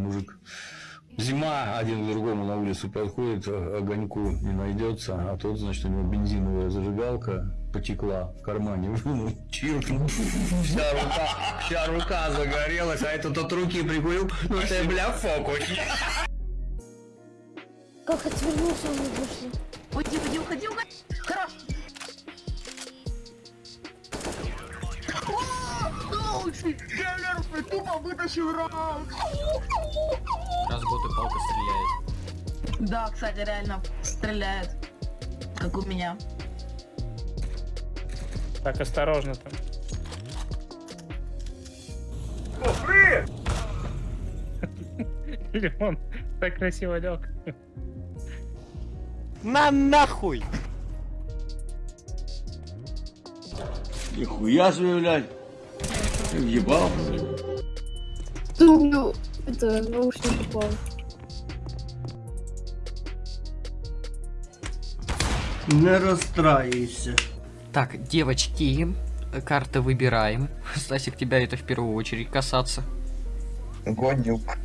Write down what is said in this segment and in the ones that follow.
мужик. Зима, один к другому на улицу подходит, огоньку не найдется, а тот, значит, у него бензиновая зажигалка потекла в кармане, вынул, чиркнул, вся рука, вся рука загорелась, а этот от руки прикурил, ну ты, бля, фокусник. Как отвернулся, он вышел. Уйди, уйди, уходи, уходи. Хорош. О, лучший тренер тупо вытащил раунд. Раз боты палка стреляет. Да, кстати, реально стреляет. Как у меня. Так, осторожно там. Лимон так красиво лег. На нахуй! Нихуя себе, блядь. Ты въебал? Ну, это наушник упал. Не расстраивайся. Так, девочки, карты выбираем. Стасик, тебя это в первую очередь касается. Го Nuke.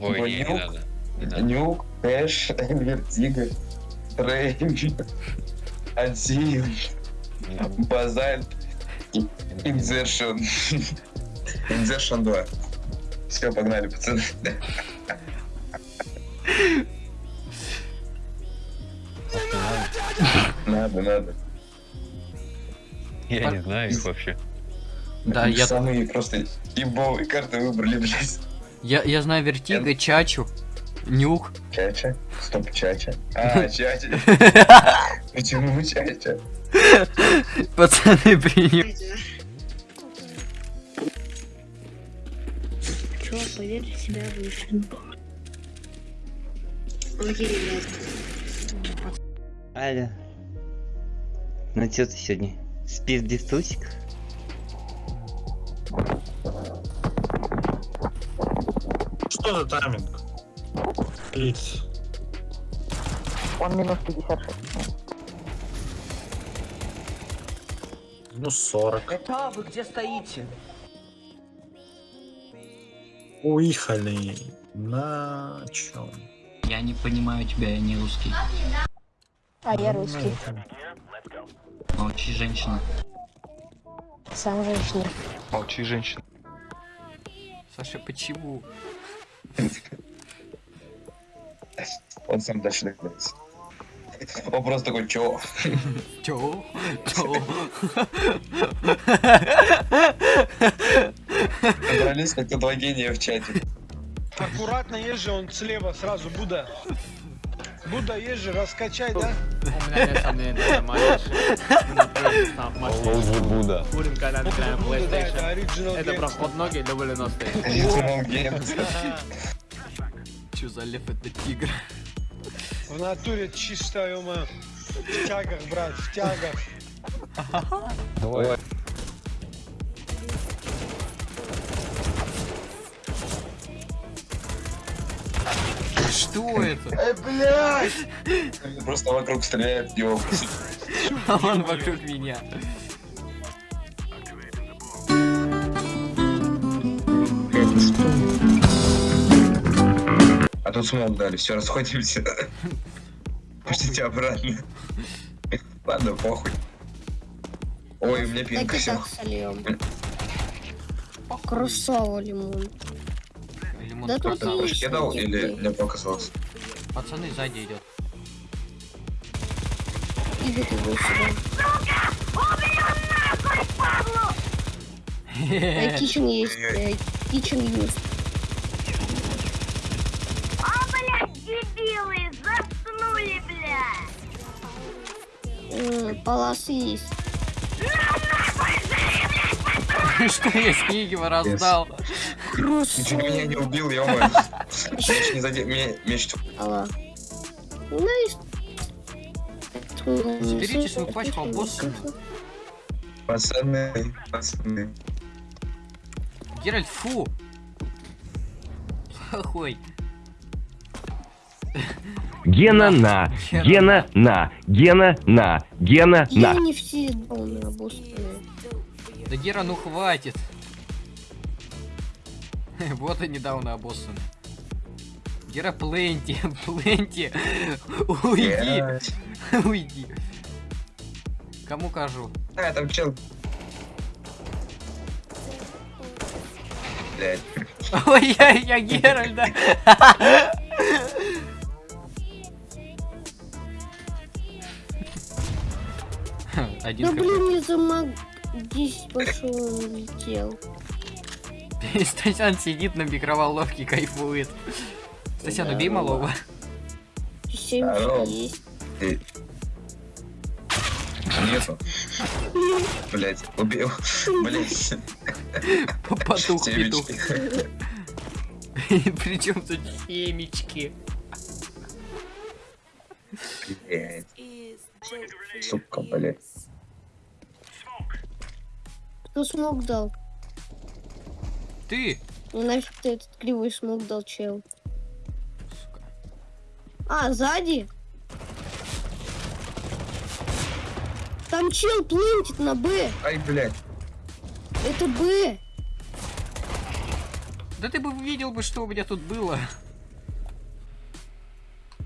Ой, не, не го Nuke. надо. Не надо. Nuke, Эш, Vertigo, Трейн, Не надо. Базальт, Инзершн. Инзершн 2. Все, погнали, пацаны. Надо, надо. Я не знаю их вообще. Да, я, Самые просто ебовые карты выбрали, блядь. я, я знаю Вертига, Чачу, Нюк. Чача? Стоп, Чача. А, Чача. Почему Чача? Пацаны, принял. Поверь в себя вышли. Окей, ребят. Аля. Ну чё ты сегодня? Спишь без трусиков? Что за тайминг? Плиц. Он минус 56. Ну 40. Это вы где стоите? Уехали. На чем? Я не понимаю тебя, я не русский. А я русский. Молчи, женщина. Сам женщина. Молчи, женщина. Саша, почему? Он сам дальше догадается. Он просто такой, чё? Чё? Чё? Собрались как два гения в чате. Аккуратно езжи, он слева сразу, Будда. Будда езжи, раскачай, да? Лоузи Буда. Будда, да, это оригинал Это проход ноги для голеностей. Original Games. Чё за лев это тигр? В натуре чисто, ё В тягах, брат, в тягах. Давай. Что это? Эй, блядь! Просто вокруг стреляет, ёб. А он вокруг меня. А тут смог дали, все, расходимся. Пустите обратно. Ладно, похуй. Ой, у меня пинка все. Крусово лимон. Да тут продал. есть. Я дал или мне показалось? Пацаны, сзади идет. Иди ты сюда. Э, Кичен есть. Кичен есть. Э, Паласы есть. Что я с раздал? Ты чуть меня не убил, ё Меч не задел, меня меч... Алла. Ну и... Заберите свою пачку, босс- Пацаны, пацаны. Геральт, фу! Плохой. Гена на, Гена на, Гена на, Гена Я на. не все обоссанные. Да Гера, ну хватит. Вот и недавно обоссаны. Гера, пленти, пленти. Уйди, уйди. Кому кажу? А, там чел. Блядь. Ой, я, я Геральда. Один Да хп. блин, я замаг... Здесь пошел, он улетел. Стасян сидит на микроволновке, кайфует. Стасян, убей малого. Есть. Ты- Нету. Блять, убил. Блять. Потух петух. Причем тут семечки? Блять. Сука, блять. Кто смог дал? Ты? Ну нафиг ты этот кривой смог дал, чел? А, сзади? Там чел плентит на Б. Ай, блять. Это Б. Да ты бы видел бы, что у меня тут было.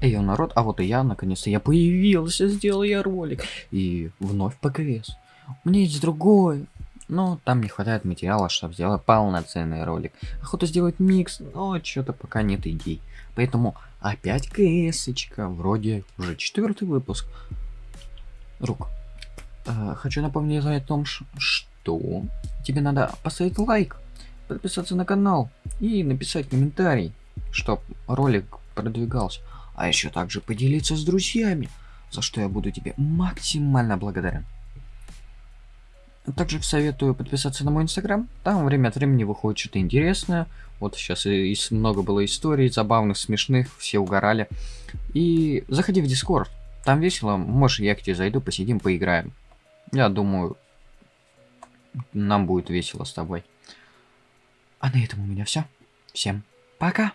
Эй, народ, а вот и я, наконец-то, я появился, сделал я ролик. И вновь ПКС. У меня есть другой. Но там не хватает материала, чтобы сделать полноценный ролик. Охота сделать микс, но что-то пока нет идей. Поэтому опять КСочка, вроде уже четвертый выпуск. Рук, э, хочу напомнить о том, что тебе надо поставить лайк, подписаться на канал и написать комментарий, чтобы ролик продвигался. А еще также поделиться с друзьями, за что я буду тебе максимально благодарен. Также советую подписаться на мой инстаграм. Там время от времени выходит что-то интересное. Вот сейчас и, много было историй забавных, смешных, все угорали. И заходи в Дискорд. Там весело. Можешь, я к тебе зайду, посидим, поиграем. Я думаю, нам будет весело с тобой. А на этом у меня все. Всем пока.